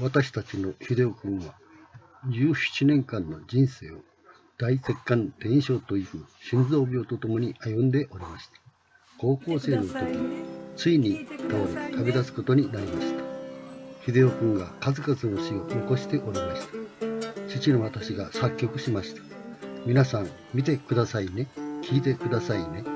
私たちの秀夫君は17年間の人生を大血管転移症という心臓病とともに歩んでおりました。高校生の時ついに倒れ旅立つことになりました。秀夫君が数々の詩を残しておりました。父の私が作曲しました。皆さん見てくださいね。聞いてくださいね。